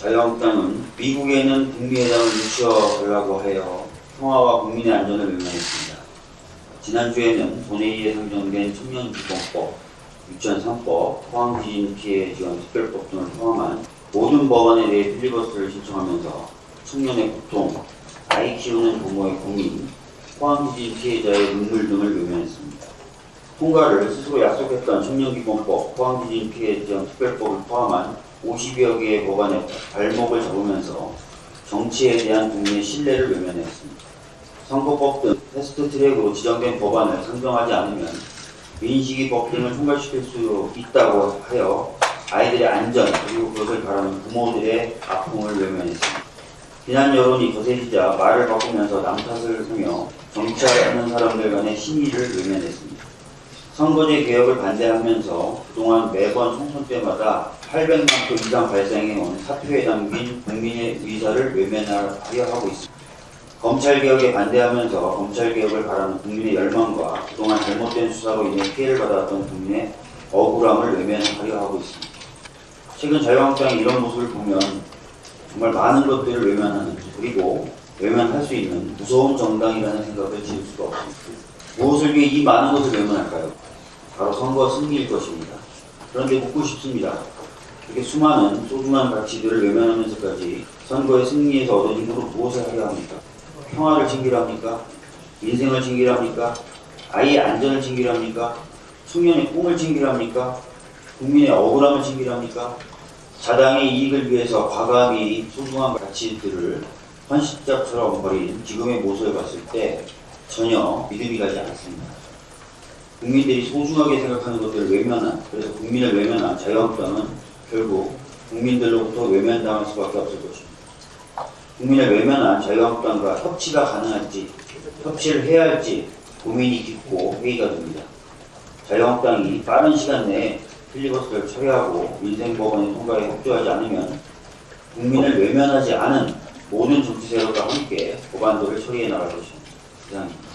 자유한국당은 미국에 있는 북미 회담을 유치하려고 하여 평화와 국민의 안전을 외면했습니다. 지난주에는 본회의에 상정된 청년기본법, 유치원 3법, 포항지진 피해 지원 특별법 등을 포함한 모든 법안에 대해 필리버스터를 신청하면서 청년의 고통, 아이 키우는 부모의 고민, 포항지진 피해자의 눈물 등을 외면했습니다. 통과를 스스로 약속했던 청년기본법, 포항지진 피해 지원 특별법을 포함한 50여 개의 법안에 발목을 잡으면서 정치에 대한 국민의 신뢰를 외면했습니다. 선거법 등 fast track으로 지정된 법안을 상정하지 않으면 민식이 법 등을 통과시킬 수 있다고 하여 아이들의 안전 그리고 그것을 바라는 부모들의 아픔을 외면했습니다. 비난 여론이 거세지자 말을 바꾸면서 남 탓을 하며 정치하는 사람들 간의 신의를 외면했습니다. 선거제 개혁을 반대하면서 그동안 매번 총선 때마다 800만 표 이상 발생해온 사표에 담긴 국민의 의사를 외면하려 하고 있습니다. 검찰개혁에 반대하면서 검찰개혁을 바라는 국민의 열망과 그동안 잘못된 수사로 인해 피해를 받아왔던 국민의 억울함을 외면하려 하고 있습니다. 최근 자유한국당이 이런 모습을 보면 정말 많은 것들을 외면하는 그리고 외면할 수 있는 무서운 정당이라는 생각을 지을 수가 없습니다. 무엇을 위해 이 많은 것을 외면할까요? 바로 선거 승리일 것입니다. 그런데 묻고 싶습니다. 이렇게 수많은 소중한 가치들을 외면하면서까지 선거의 승리에서 얻은 힘으로 무엇을 하려 합니까? 평화를 챙기려 합니까? 인생을 챙기려 합니까? 아이의 안전을 챙기려 합니까? 청년의 꿈을 챙기려 합니까? 국민의 억울함을 챙기려 합니까? 자당의 이익을 위해서 과감히 소중한 가치들을 헌신짝처럼 버린 지금의 모습을 봤을 때 전혀 믿음이 가지 않습니다. 국민들이 소중하게 생각하는 것들을 외면한, 그래서 국민을 외면한 자유한국당은 결국 국민들로부터 외면당할 수밖에 없을 것입니다. 국민을 외면한 자유한국당과 협치가 가능할지, 협치를 해야 할지 고민이 깊고 회의가 됩니다. 자유한국당이 빠른 시간 내에 필리버스터를 처리하고 민생법원의 통과에 협조하지 않으면 국민을 외면하지 않은 모든 정치 세력과 함께 법안들을 처리해 나갈 것입니다. 이상입니다.